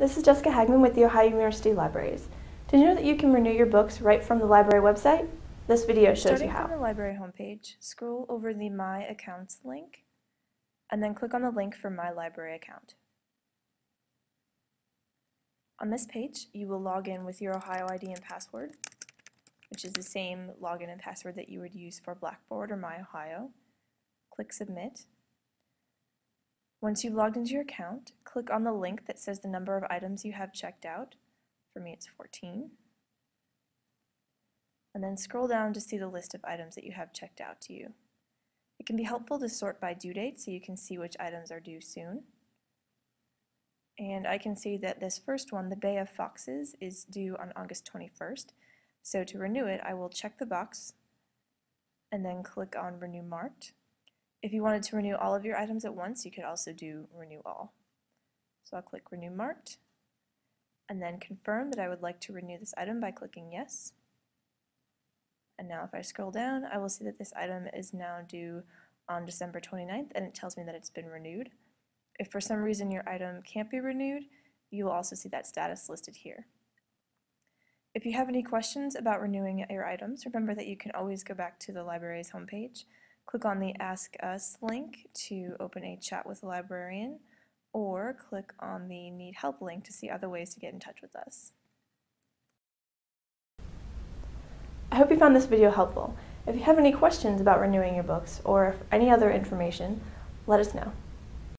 this is Jessica Hagman with the Ohio University Libraries. Did you know that you can renew your books right from the library website? This video shows Starting you how. Starting from the library homepage, scroll over the My Accounts link, and then click on the link for My Library account. On this page, you will log in with your Ohio ID and password, which is the same login and password that you would use for Blackboard or My Ohio. Click Submit. Once you've logged into your account, click on the link that says the number of items you have checked out. For me, it's 14. And then scroll down to see the list of items that you have checked out to you. It can be helpful to sort by due date so you can see which items are due soon. And I can see that this first one, the Bay of Foxes, is due on August 21st. So to renew it, I will check the box and then click on Renew Marked. If you wanted to renew all of your items at once, you could also do Renew All. So I'll click Renew Marked and then confirm that I would like to renew this item by clicking Yes. And now if I scroll down, I will see that this item is now due on December 29th and it tells me that it's been renewed. If for some reason your item can't be renewed, you will also see that status listed here. If you have any questions about renewing your items, remember that you can always go back to the library's homepage, click on the Ask Us link to open a chat with a librarian, or click on the Need Help link to see other ways to get in touch with us. I hope you found this video helpful. If you have any questions about renewing your books or any other information, let us know.